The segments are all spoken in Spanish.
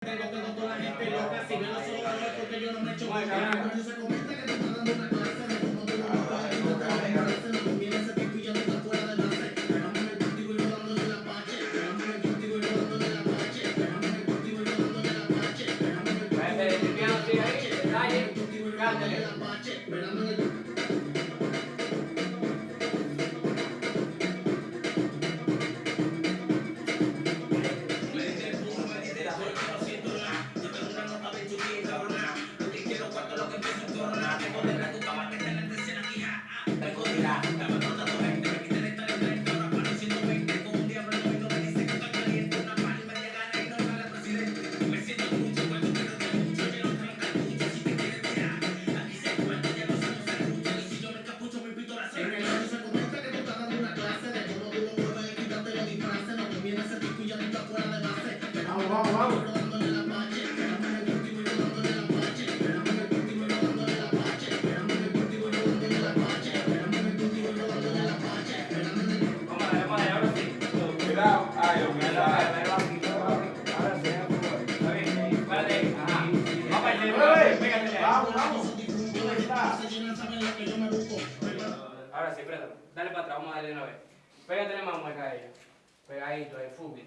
Tengo, tengo toda la gente loca, si ven los ojos porque yo no me echo boca. Cuando se comenta que te está dando una clase de cómo tú lo y no te vas embarrarse, no conviene ese tipo y ya no está fuera de base. Pegamos el cultivo y rodándole la pache, pegamos el cultivo y rodándole la pache, pegamos el cultivo y rodándole la pache, pegamos el cultivo Ese, el piano sigue ahí, detalle, cultivo y rodándole cántale. la pache, saben lo que yo me busco. Ahora sí, préstame. Dale para atrás, vamos a darle una vez. Pégatele más mueca a ella. Pegadito, ahí, fútbol.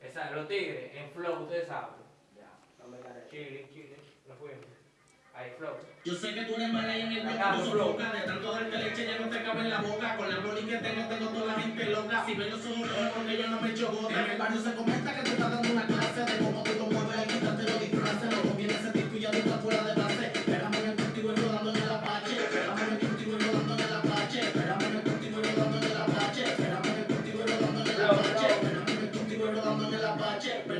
Esa, los tigres, en flow, ustedes saben. Ya, dame la chile, chile. Nos fuimos. Ahí, flow. Yo sé que tú eres mala y en el Acá, mundo flow. De tanto darte leche ya no te cabe en la boca Con la boli que tengo, tengo toda la gente loca Si ven los ojos porque yo no me echo gota En el barrio se comenta que te está dando una clase De cómo rodándole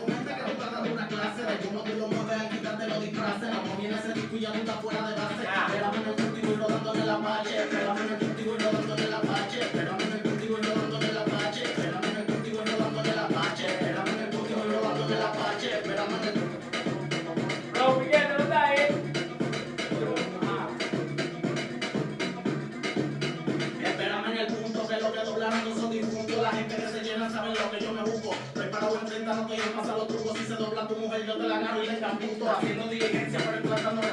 comenta que tú estás dando una clase de cómo tú lo mueves, quítate los disfraces, no conviene ese disco y ya tú estás fuera de base. Esperamos en el cultivo y rodándole la pache, esperamos en el cultivo y rodándole la pache, esperamos en el cultivo y rodándole la pache, esperamos en el cultivo y rodándole la pache, esperamos en el cultivo y rodándole la pache, esperamos en el Flow, Miguel, ¿no está ahí? Esperame en el punto que lo que doblaron no son difuntos La gente paro en 30, no te llevas los trucos. Si se dobla tu mujer, yo te la agarro y le encaputo. Haciendo diligencia, pero implantándome